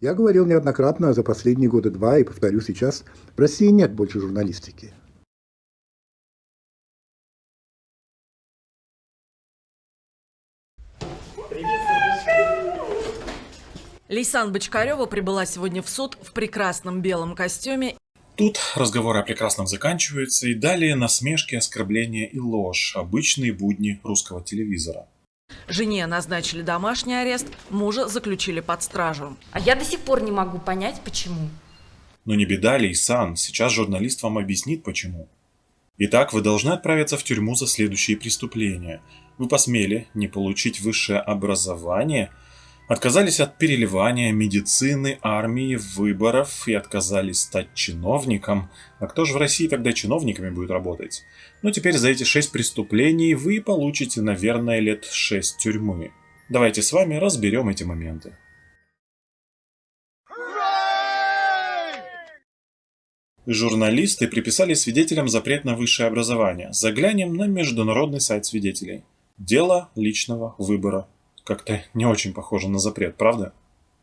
Я говорил неоднократно за последние годы два и повторю сейчас, в России нет больше журналистики. Лейсан Бочкарева прибыла сегодня в суд в прекрасном белом костюме. Тут разговоры о прекрасном заканчиваются, и далее насмешки, оскорбления и ложь, обычные будни русского телевизора. Жене назначили домашний арест, мужа заключили под стражу. А я до сих пор не могу понять, почему. Но не беда, Лейсан, сейчас журналист вам объяснит, почему. Итак, вы должны отправиться в тюрьму за следующие преступления. Вы посмели не получить высшее образование – Отказались от переливания, медицины, армии, выборов и отказались стать чиновником. А кто же в России тогда чиновниками будет работать? Ну теперь за эти шесть преступлений вы получите, наверное, лет шесть тюрьмы. Давайте с вами разберем эти моменты. Журналисты приписали свидетелям запрет на высшее образование. Заглянем на международный сайт свидетелей. Дело личного выбора как-то не очень похоже на запрет, правда?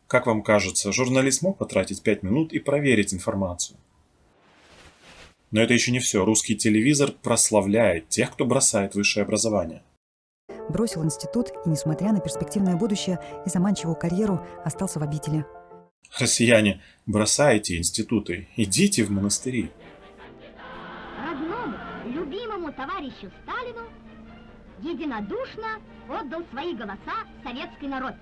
Как вам кажется, журналист мог потратить 5 минут и проверить информацию? Но это еще не все. Русский телевизор прославляет тех, кто бросает высшее образование. Бросил институт и, несмотря на перспективное будущее и заманчивую карьеру, остался в обители. Россияне, бросайте институты, идите в монастыри. Родному, любимому товарищу Сталину единодушно отдал свои голоса советский народ.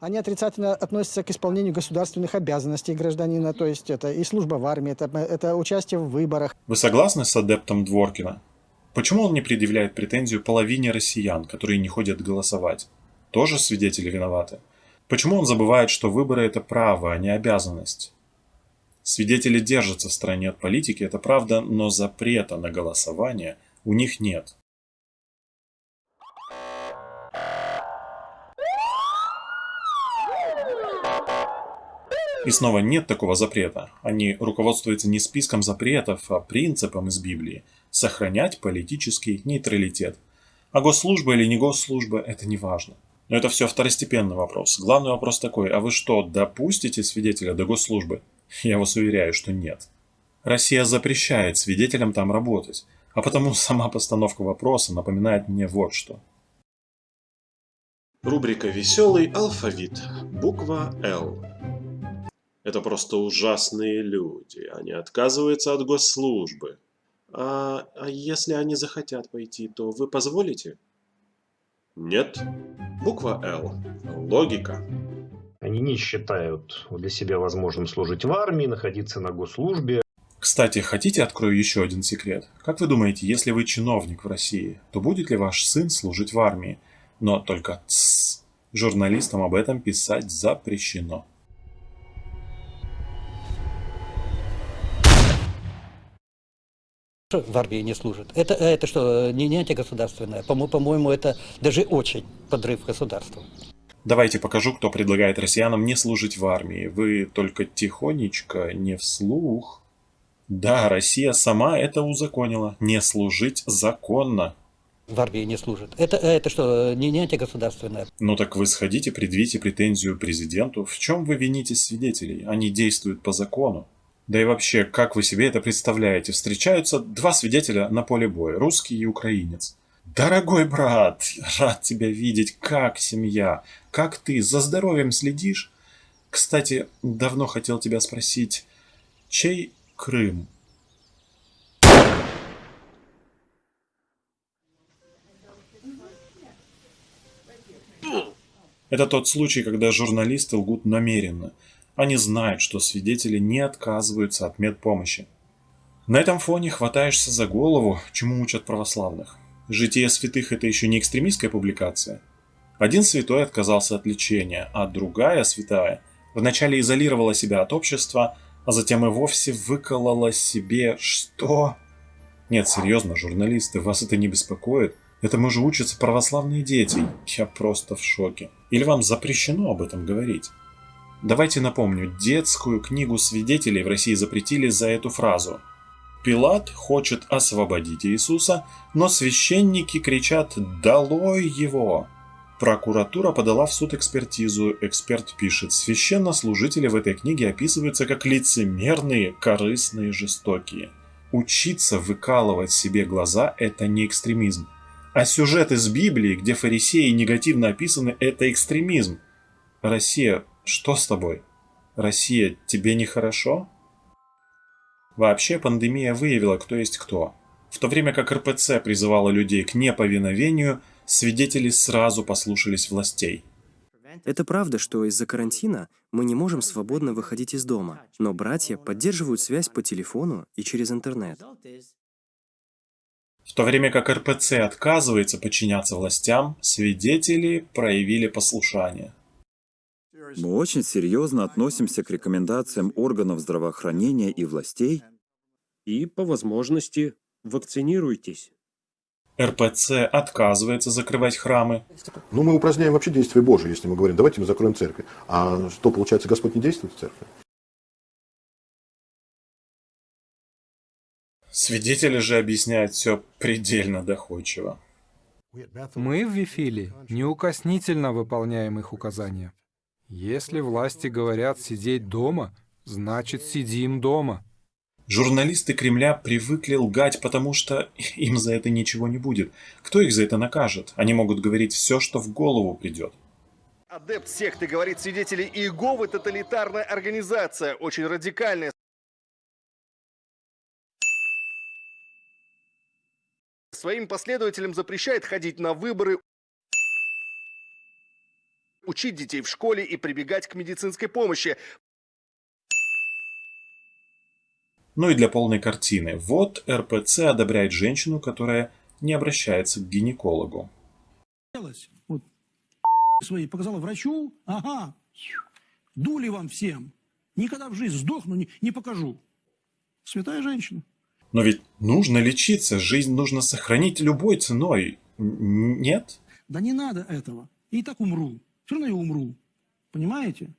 Они отрицательно относятся к исполнению государственных обязанностей гражданина, то есть это и служба в армии, это, это участие в выборах. Вы согласны с адептом Дворкина? Почему он не предъявляет претензию половине россиян, которые не ходят голосовать? Тоже свидетели виноваты? Почему он забывает, что выборы – это право, а не обязанность? Свидетели держатся в стороне от политики, это правда, но запрета на голосование у них нет. И снова нет такого запрета. Они руководствуются не списком запретов, а принципом из Библии – сохранять политический нейтралитет. А госслужба или не госслужба – это не важно. Но это все второстепенный вопрос. Главный вопрос такой, а вы что, допустите свидетеля до госслужбы? Я вас уверяю, что нет. Россия запрещает свидетелям там работать, а потому сама постановка вопроса напоминает мне вот что. Рубрика «Веселый алфавит». Буква «Л». Это просто ужасные люди. Они отказываются от госслужбы. А, а если они захотят пойти, то вы позволите? Нет. Буква «Л». Логика. Они не считают для себя возможным служить в армии, находиться на госслужбе. Кстати, хотите открою еще один секрет? Как вы думаете, если вы чиновник в России, то будет ли ваш сын служить в армии? Но только тссс, журналистам об этом писать запрещено. В армии не служит. Это, это что, не, не антигосударственное? По-моему, по это даже очень подрыв государства. Давайте покажу, кто предлагает россиянам не служить в армии. Вы только тихонечко, не вслух. Да, Россия сама это узаконила. Не служить законно. В армии не служит. Это, это что, не, не антигосударственное? Ну так вы сходите, предвите претензию президенту. В чем вы вините свидетелей? Они действуют по закону. Да и вообще, как вы себе это представляете? Встречаются два свидетеля на поле боя, русский и украинец. Дорогой брат, рад тебя видеть, как семья, как ты, за здоровьем следишь? Кстати, давно хотел тебя спросить, чей Крым? Это тот случай, когда журналисты лгут намеренно – они знают, что свидетели не отказываются от медпомощи. На этом фоне хватаешься за голову, чему учат православных. Житие святых – это еще не экстремистская публикация. Один святой отказался от лечения, а другая святая вначале изолировала себя от общества, а затем и вовсе выколола себе что? Нет, серьезно, журналисты, вас это не беспокоит? Этому же учатся православные дети. Я просто в шоке. Или вам запрещено об этом говорить? Давайте напомню, детскую книгу свидетелей в России запретили за эту фразу. Пилат хочет освободить Иисуса, но священники кричат «Долой его!». Прокуратура подала в суд экспертизу. Эксперт пишет, священнослужители в этой книге описываются как лицемерные, корыстные, жестокие. Учиться выкалывать себе глаза – это не экстремизм. А сюжет из Библии, где фарисеи негативно описаны, это экстремизм. Россия, что с тобой? Россия, тебе нехорошо? Вообще, пандемия выявила, кто есть кто. В то время как РПЦ призывала людей к неповиновению, свидетели сразу послушались властей. Это правда, что из-за карантина мы не можем свободно выходить из дома, но братья поддерживают связь по телефону и через интернет. В то время как РПЦ отказывается подчиняться властям, свидетели проявили послушание. Мы очень серьезно относимся к рекомендациям органов здравоохранения и властей. И, по возможности, вакцинируйтесь. РПЦ отказывается закрывать храмы. Ну, мы упраздняем вообще действие Божие, если мы говорим, давайте мы закроем церкви. А что, получается, Господь не действует в церкви? Свидетели же объясняют все предельно доходчиво. Мы в Вифиле неукоснительно выполняем их указания. Если власти говорят сидеть дома, значит сидим дома. Журналисты Кремля привыкли лгать, потому что им за это ничего не будет. Кто их за это накажет? Они могут говорить все, что в голову придет. Адепт секты говорит свидетели Иеговы тоталитарная организация, очень радикальная. Своим последователям запрещает ходить на выборы, учить детей в школе и прибегать к медицинской помощи. Ну и для полной картины. Вот РПЦ одобряет женщину, которая не обращается к гинекологу. Вот свои показала врачу, ага, дули вам всем. Никогда в жизни сдохну, не, не покажу. Святая женщина. Но ведь нужно лечиться, жизнь нужно сохранить любой ценой. Нет? Да не надо этого. И так умру. Все равно я умру. Понимаете?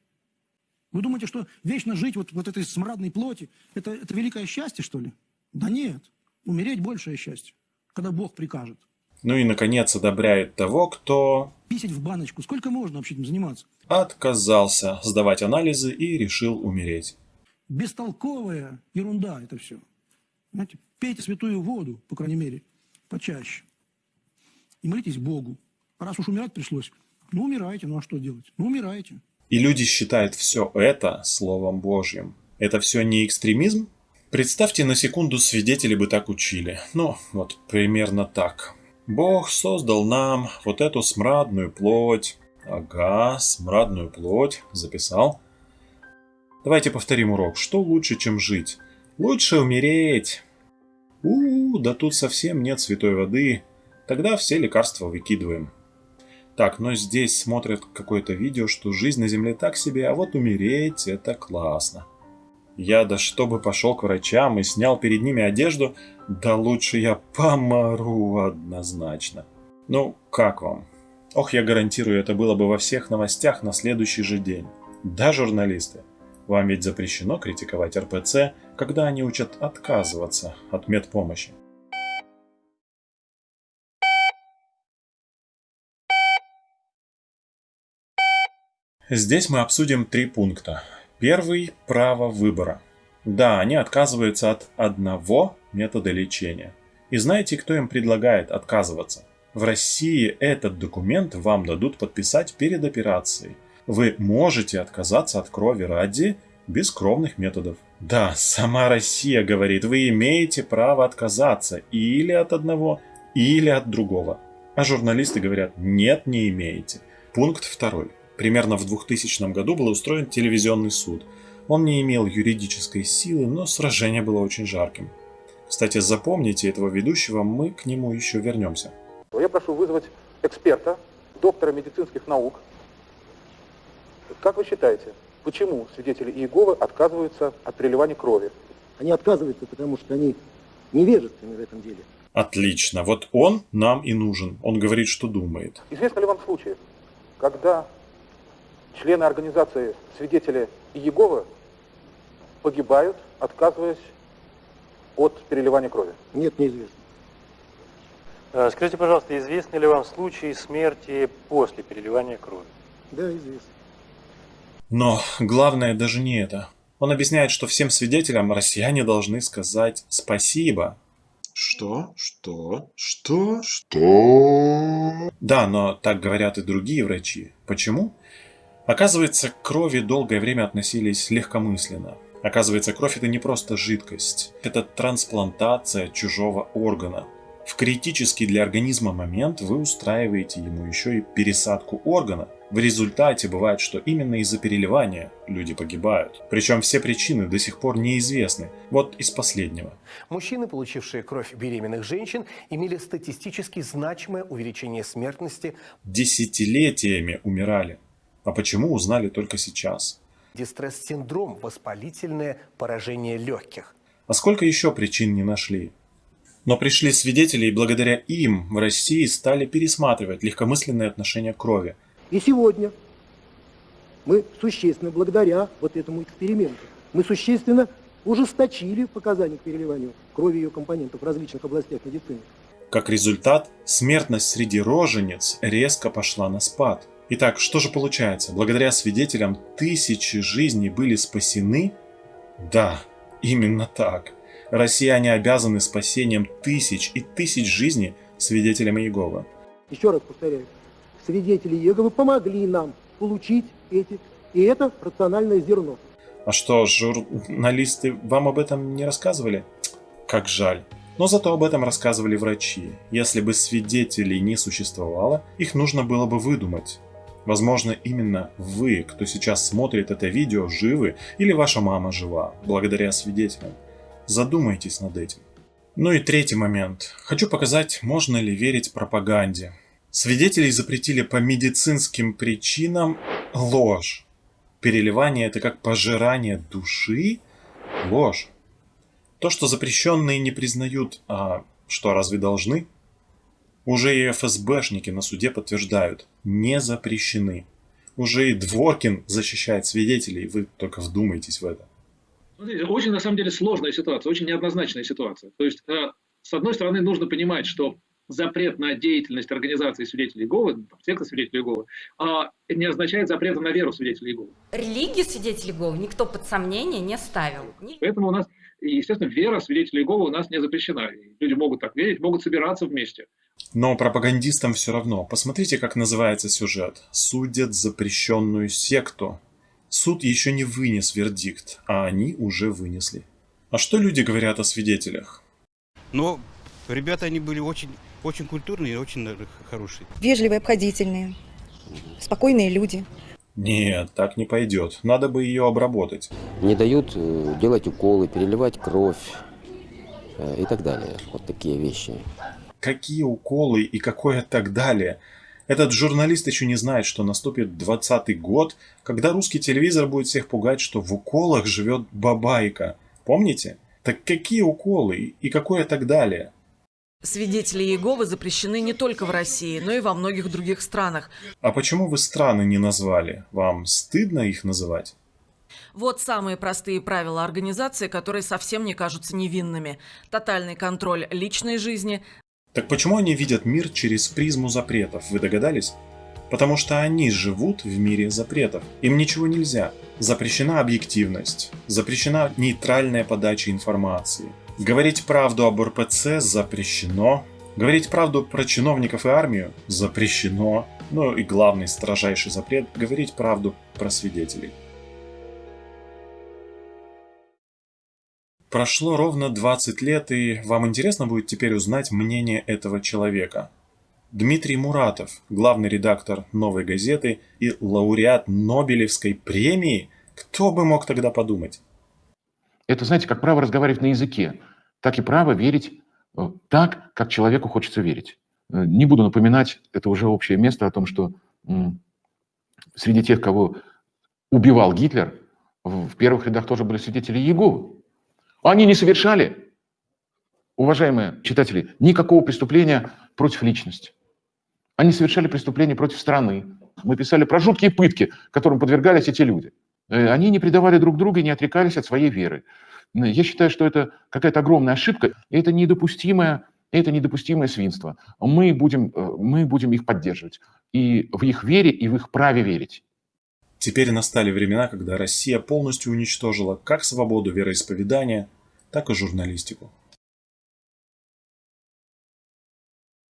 Вы думаете, что вечно жить вот, вот этой смрадной плоти, это, это великое счастье, что ли? Да нет. Умереть большее счастье, когда Бог прикажет. Ну и, наконец, одобряет того, кто... Писать в баночку. Сколько можно вообще этим заниматься? Отказался сдавать анализы и решил умереть. Бестолковая ерунда это все. Знаете, пейте святую воду, по крайней мере, почаще. И молитесь Богу. Раз уж умирать пришлось, ну умирайте, ну а что делать? Ну умирайте. И люди считают все это Словом Божьим. Это все не экстремизм? Представьте, на секунду свидетели бы так учили. Ну, вот примерно так. Бог создал нам вот эту смрадную плоть. Ага, смрадную плоть. Записал. Давайте повторим урок. Что лучше, чем жить? Лучше умереть. У, -у да тут совсем нет святой воды. Тогда все лекарства выкидываем. Так, но здесь смотрят какое-то видео, что жизнь на Земле так себе, а вот умереть это классно. Я да чтобы пошел к врачам и снял перед ними одежду, да лучше я помру однозначно. Ну, как вам? Ох, я гарантирую, это было бы во всех новостях на следующий же день. Да, журналисты, вам ведь запрещено критиковать РПЦ, когда они учат отказываться от медпомощи. Здесь мы обсудим три пункта. Первый – право выбора. Да, они отказываются от одного метода лечения. И знаете, кто им предлагает отказываться? В России этот документ вам дадут подписать перед операцией. Вы можете отказаться от крови ради бескровных методов. Да, сама Россия говорит, вы имеете право отказаться или от одного, или от другого. А журналисты говорят, нет, не имеете. Пункт второй. Примерно в 2000 году был устроен телевизионный суд. Он не имел юридической силы, но сражение было очень жарким. Кстати, запомните этого ведущего, мы к нему еще вернемся. Я прошу вызвать эксперта, доктора медицинских наук. Как вы считаете, почему свидетели Иеговы отказываются от переливания крови? Они отказываются, потому что они невежественны в этом деле. Отлично. Вот он нам и нужен. Он говорит, что думает. Известно ли вам случаи, когда члены организации свидетели Иеговы погибают, отказываясь от переливания крови? Нет, неизвестно. Э, Скажите, пожалуйста, известны ли вам случаи смерти после переливания крови? Да, известно. Но главное даже не это. Он объясняет, что всем свидетелям россияне должны сказать спасибо. Что? Что? Что? Что? Да, но так говорят и другие врачи. Почему? Оказывается, к крови долгое время относились легкомысленно. Оказывается, кровь это не просто жидкость, это трансплантация чужого органа. В критический для организма момент вы устраиваете ему еще и пересадку органа. В результате бывает, что именно из-за переливания люди погибают. Причем все причины до сих пор неизвестны. Вот из последнего. Мужчины, получившие кровь беременных женщин, имели статистически значимое увеличение смертности. Десятилетиями умирали. А почему узнали только сейчас? Дистресс-синдром, воспалительное поражение легких. А сколько еще причин не нашли? Но пришли свидетели, и благодаря им в России стали пересматривать легкомысленное отношение к крови. И сегодня мы существенно, благодаря вот этому эксперименту, мы существенно ужесточили показания к переливанию крови и ее компонентов в различных областях медицины. Как результат, смертность среди рожениц резко пошла на спад. Итак, что же получается? Благодаря свидетелям тысячи жизней были спасены? Да, именно так. Россияне обязаны спасением тысяч и тысяч жизней свидетелям Иеговы. Еще раз повторяю, свидетели Иеговы помогли нам получить эти, и это рациональное зерно. А что, журналисты вам об этом не рассказывали? Как жаль. Но зато об этом рассказывали врачи. Если бы свидетелей не существовало, их нужно было бы выдумать. Возможно, именно вы, кто сейчас смотрит это видео, живы или ваша мама жива, благодаря свидетелям. Задумайтесь над этим. Ну и третий момент. Хочу показать, можно ли верить пропаганде. Свидетелей запретили по медицинским причинам ложь. Переливание это как пожирание души? Ложь. То, что запрещенные не признают, а что разве должны? Уже и ФСБшники на суде подтверждают, не запрещены. Уже и Дворкин защищает свидетелей, вы только вдумайтесь в это. Смотрите, очень на самом деле сложная ситуация, очень неоднозначная ситуация. То есть, э, с одной стороны, нужно понимать, что запрет на деятельность организации свидетелей Иеговы, секты свидетелей Иеговы, э, не означает запрета на веру свидетелей Иеговы. Религию свидетелей Иеговы никто под сомнение не ставил. Поэтому у нас, естественно, вера свидетелей Иеговы у нас не запрещена. Люди могут так верить, могут собираться вместе. Но пропагандистам все равно. Посмотрите, как называется сюжет. Судят запрещенную секту. Суд еще не вынес вердикт, а они уже вынесли. А что люди говорят о свидетелях? Но ребята, они были очень, очень культурные и очень хорошие. Вежливые, обходительные, спокойные люди. Нет, так не пойдет. Надо бы ее обработать. Не дают э, делать уколы, переливать кровь э, и так далее. Вот такие вещи. Какие уколы и какое так далее? Этот журналист еще не знает, что наступит 20 год, когда русский телевизор будет всех пугать, что в уколах живет бабайка. Помните? Так какие уколы и какое так далее? Свидетели Иеговы запрещены не только в России, но и во многих других странах. А почему вы страны не назвали? Вам стыдно их называть? Вот самые простые правила организации, которые совсем не кажутся невинными. Тотальный контроль личной жизни, так почему они видят мир через призму запретов, вы догадались? Потому что они живут в мире запретов. Им ничего нельзя. Запрещена объективность, запрещена нейтральная подача информации. Говорить правду об РПЦ запрещено. Говорить правду про чиновников и армию запрещено. Ну и главный строжайший запрет – говорить правду про свидетелей. Прошло ровно 20 лет, и вам интересно будет теперь узнать мнение этого человека. Дмитрий Муратов, главный редактор «Новой газеты» и лауреат Нобелевской премии. Кто бы мог тогда подумать? Это, знаете, как право разговаривать на языке, так и право верить э, так, как человеку хочется верить. Э, не буду напоминать, это уже общее место о том, что среди тех, кого убивал Гитлер, в первых рядах тоже были свидетели Иеговы. Они не совершали, уважаемые читатели, никакого преступления против личности. Они совершали преступления против страны. Мы писали про жуткие пытки, которым подвергались эти люди. Э, они не предавали друг друга и не отрекались от своей веры. Я считаю, что это какая-то огромная ошибка, и это недопустимое, это недопустимое свинство. Мы будем, э, мы будем их поддерживать и в их вере, и в их праве верить. Теперь настали времена, когда Россия полностью уничтожила как свободу вероисповедания, так и журналистику.